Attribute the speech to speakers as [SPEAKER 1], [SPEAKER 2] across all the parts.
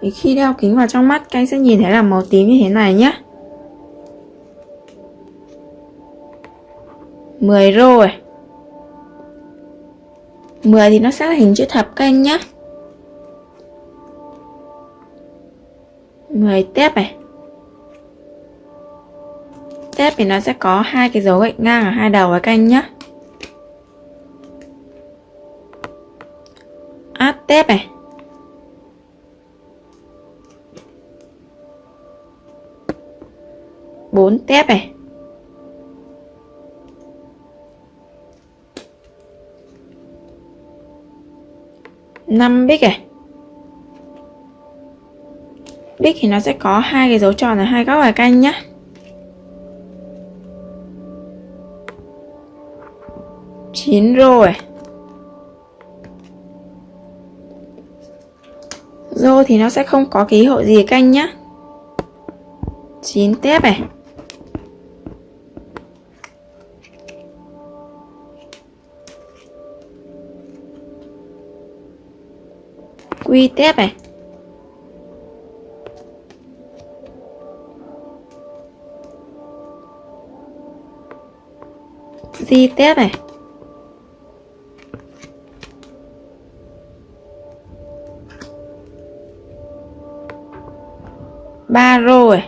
[SPEAKER 1] thì khi đeo kính vào trong mắt, các anh sẽ nhìn thấy là màu tím như thế này nhé. 10 rồi 10 thì nó sẽ là hình chữ thập, các anh nhé. 10 tép này. Tép thì nó sẽ có hai cái dấu gạch ngang ở hai đầu các anh nhé. Át tép này. Bốn tép này. Năm bích này. Bích thì nó sẽ có hai cái dấu tròn ở hai góc bài canh nhá. Chín rô này, rô thì nó sẽ không có ký hiệu gì canh nhá. Chín tép này. Quy tép này. Di tép này. Ba rồi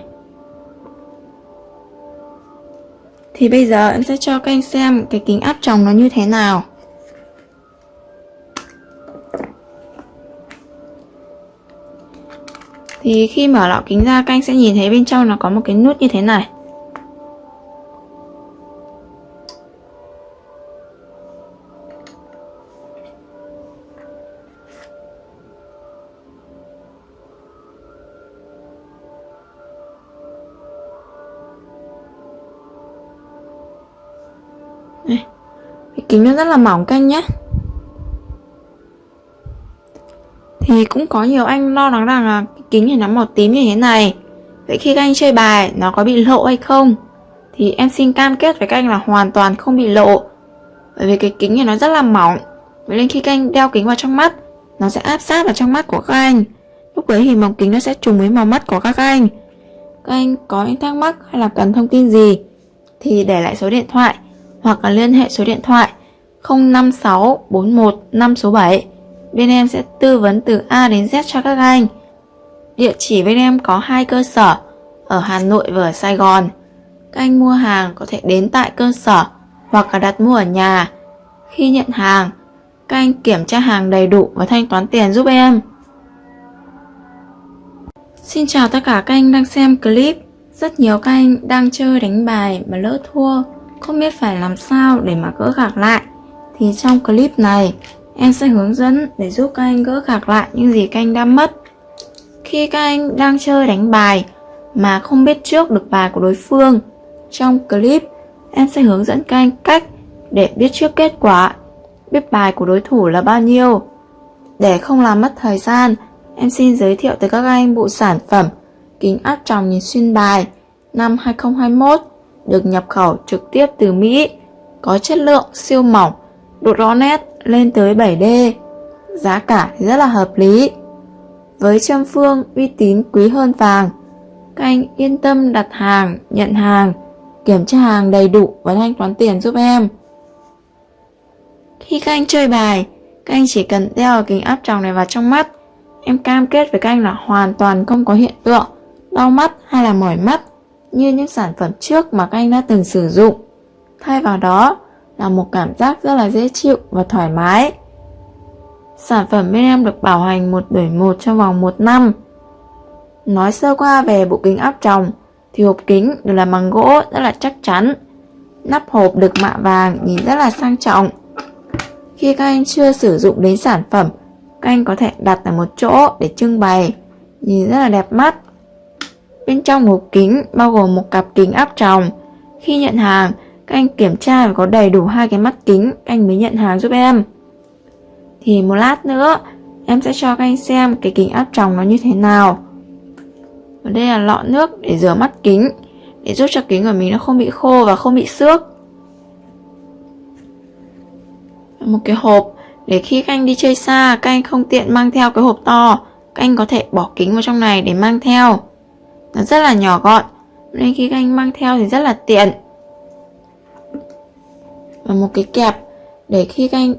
[SPEAKER 1] thì bây giờ em sẽ cho các anh xem cái kính áp tròng nó như thế nào. Thì khi mở lọ kính ra, các anh sẽ nhìn thấy bên trong nó có một cái nút như thế này Đây. Cái kính nó rất là mỏng canh nhé Thì cũng có nhiều anh lo lắng rằng là kính này nó màu tím như thế này. Vậy khi các anh chơi bài, nó có bị lộ hay không? Thì em xin cam kết với các anh là hoàn toàn không bị lộ. Bởi vì cái kính này nó rất là mỏng. Vậy nên khi các anh đeo kính vào trong mắt, Nó sẽ áp sát vào trong mắt của các anh. Lúc đấy thì màu kính nó sẽ trùng với màu mắt của các anh. Các anh có những thắc mắc hay là cần thông tin gì Thì để lại số điện thoại Hoặc là liên hệ số điện thoại 056 41 5 số 7 Bên em sẽ tư vấn từ A đến Z cho các anh. Địa chỉ bên em có hai cơ sở ở Hà Nội và ở Sài Gòn. Các anh mua hàng có thể đến tại cơ sở hoặc là đặt mua ở nhà. Khi nhận hàng, các anh kiểm tra hàng đầy đủ và thanh toán tiền giúp em. Xin chào tất cả các anh đang xem clip. Rất nhiều các anh đang chơi đánh bài mà lỡ thua, không biết phải làm sao để mà gỡ gạc lại. Thì trong clip này, Em sẽ hướng dẫn để giúp các anh gỡ gạc lại những gì các anh đã mất. Khi các anh đang chơi đánh bài mà không biết trước được bài của đối phương, trong clip em sẽ hướng dẫn các anh cách để biết trước kết quả, biết bài của đối thủ là bao nhiêu. Để không làm mất thời gian, em xin giới thiệu tới các anh bộ sản phẩm kính áp tròng nhìn xuyên bài năm 2021 được nhập khẩu trực tiếp từ Mỹ, có chất lượng siêu mỏng, độ rõ nét lên tới 7D. Giá cả rất là hợp lý. Với Trâm phương uy tín quý hơn vàng, các anh yên tâm đặt hàng, nhận hàng, kiểm tra hàng đầy đủ và thanh toán tiền giúp em. Khi các anh chơi bài, các anh chỉ cần đeo kính áp tròng này vào trong mắt. Em cam kết với các anh là hoàn toàn không có hiện tượng đau mắt hay là mỏi mắt như những sản phẩm trước mà các anh đã từng sử dụng. Thay vào đó, là một cảm giác rất là dễ chịu và thoải mái. Sản phẩm bên em được bảo hành một đổi một trong vòng 1 năm. Nói sơ qua về bộ kính áp tròng thì hộp kính được làm bằng gỗ rất là chắc chắn. Nắp hộp được mạ vàng nhìn rất là sang trọng. Khi các anh chưa sử dụng đến sản phẩm, các anh có thể đặt ở một chỗ để trưng bày, nhìn rất là đẹp mắt. Bên trong hộp kính bao gồm một cặp kính áp tròng. Khi nhận hàng, các anh kiểm tra và có đầy đủ hai cái mắt kính, anh mới nhận hàng giúp em. Thì một lát nữa, em sẽ cho các anh xem cái kính áp tròng nó như thế nào. Và đây là lọ nước để rửa mắt kính, để giúp cho kính của mình nó không bị khô và không bị xước. Một cái hộp, để khi các anh đi chơi xa, các anh không tiện mang theo cái hộp to. Các anh có thể bỏ kính vào trong này để mang theo. Nó rất là nhỏ gọn, nên khi các anh mang theo thì rất là tiện và một cái kẹp để khi các anh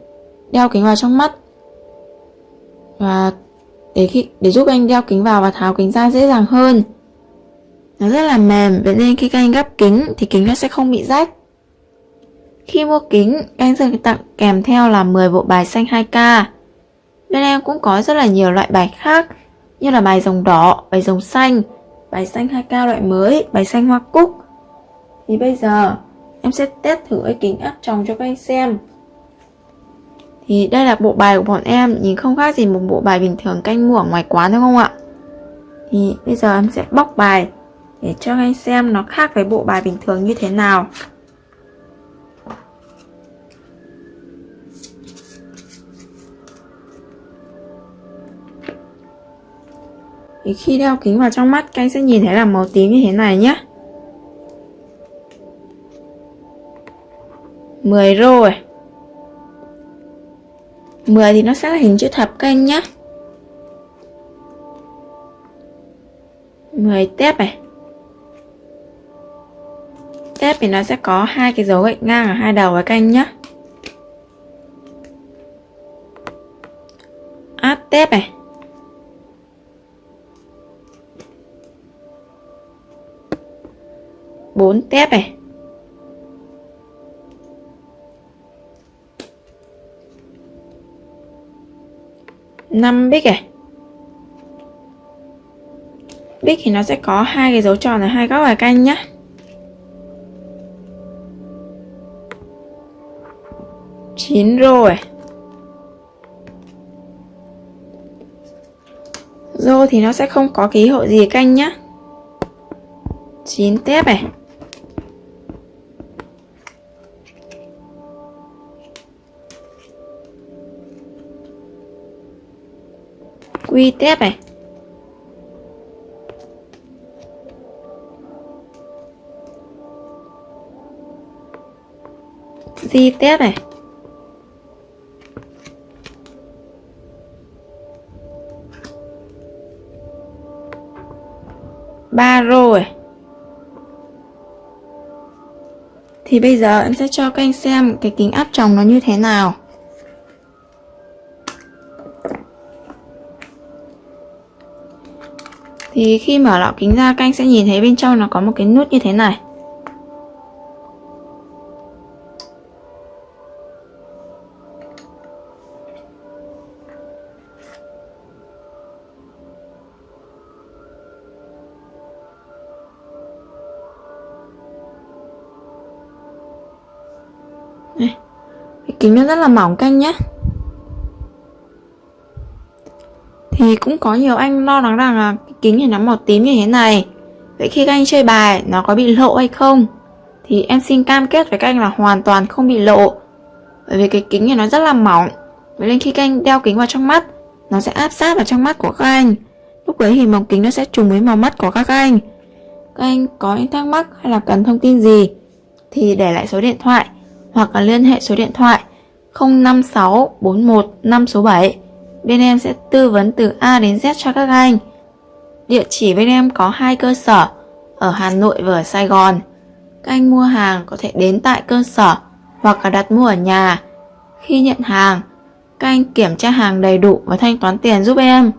[SPEAKER 1] đeo kính vào trong mắt. Và để khi để giúp anh đeo kính vào và tháo kính ra dễ dàng hơn. Nó rất là mềm vậy nên khi các anh gắp kính thì kính nó sẽ không bị rách. Khi mua kính anh sẽ tặng kèm theo là 10 bộ bài xanh 2K bên em cũng có rất là nhiều loại bài khác như là bài rồng đỏ, bài rồng xanh, bài xanh 2K loại mới, bài xanh hoa cúc. Thì bây giờ em sẽ test thử cái kính áp tròng cho các anh xem. Thì đây là bộ bài của bọn em, nhìn không khác gì một bộ bài bình thường canh mua ở ngoài quán, đúng không ạ? Thì bây giờ em sẽ bóc bài để cho anh xem nó khác với bộ bài bình thường như thế nào. Thì khi đeo kính vào trong mắt, các anh sẽ nhìn thấy là màu tím như thế này nhé. 10 rồi. 10 thì nó sẽ là hình chữ thập các anh nhé 10 tép này. Tép thì nó sẽ có hai cái dấu gạch ngang ở hai đầu các anh nhé áp tép này. Bốn tép này. Năm bích này bích thì nó sẽ có hai cái dấu tròn ở hai góc bài canh nhá, chín rồi à? rô thì nó sẽ không có ký hiệu gì canh nhá. Chín tép này quy tép này. Di tép này. Ba rồi thì bây giờ em sẽ cho các anh xem cái kính áp tròng nó như thế nào. Thì khi mở lọ kính ra các anh sẽ nhìn thấy bên trong nó có một cái nút như thế này Đây. Cái kính nó rất là mỏng canh nhé Thì cũng có nhiều anh lo lắng rằng là kính này nó màu tím như thế này. Vậy khi các anh chơi bài, nó có bị lộ hay không? Thì em xin cam kết với các anh là hoàn toàn không bị lộ. Bởi vì cái kính này nó rất là mỏng. Vậy nên khi các anh đeo kính vào trong mắt, Nó sẽ áp sát vào trong mắt của các anh. Lúc đấy thì màu kính nó sẽ trùng với màu mắt của các anh. Các anh có những thắc mắc hay là cần thông tin gì Thì để lại số điện thoại Hoặc là liên hệ số điện thoại 056 41 5 số 7 Bên em sẽ tư vấn từ A đến Z cho các anh. Địa chỉ bên em có hai cơ sở ở Hà Nội và ở Sài Gòn. Các anh mua hàng có thể đến tại cơ sở hoặc là đặt mua ở nhà. Khi nhận hàng, các anh kiểm tra hàng đầy đủ và thanh toán tiền giúp em.